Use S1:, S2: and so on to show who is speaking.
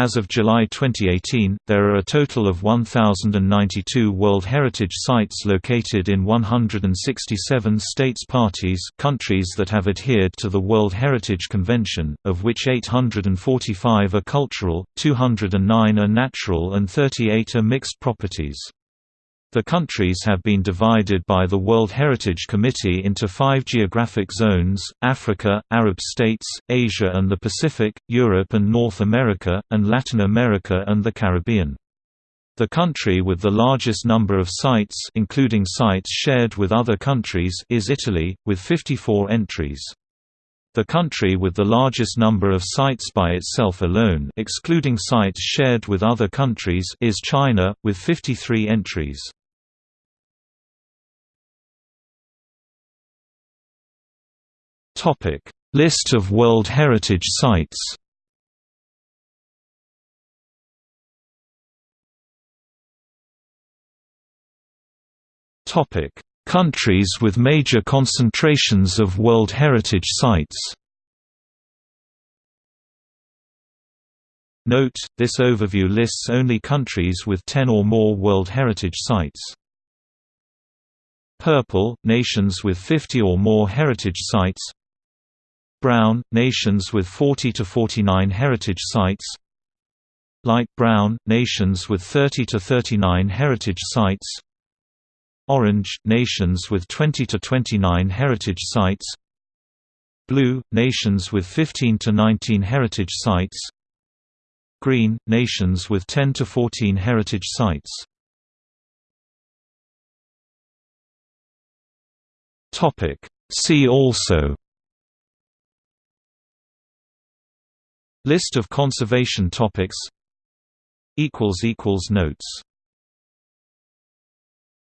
S1: As of July 2018, there are a total of 1,092 World Heritage Sites located in 167 states parties countries that have adhered to the World Heritage Convention, of which 845 are cultural, 209 are natural and 38 are mixed properties. The countries have been divided by the World Heritage Committee into five geographic zones, Africa, Arab states, Asia and the Pacific, Europe and North America, and Latin America and the Caribbean. The country with the largest number of sites including sites shared with other countries is Italy, with 54 entries. The country with the largest number of sites by itself alone excluding sites shared with other countries is China, with 53 entries. Topic: List of World Heritage Sites. Topic: Countries with major concentrations of World Heritage Sites. Note, this overview lists only countries with 10 or more World Heritage Sites. Purple, nations with 50 or more heritage sites Brown, nations with 40 to 49 heritage sites. Light brown, nations with 30 to 39 heritage sites. Orange, nations with 20 to 29 heritage sites. Blue, nations with 15 to 19 heritage sites. Green, nations with 10 to 14 heritage sites. See also List of conservation topics. Notes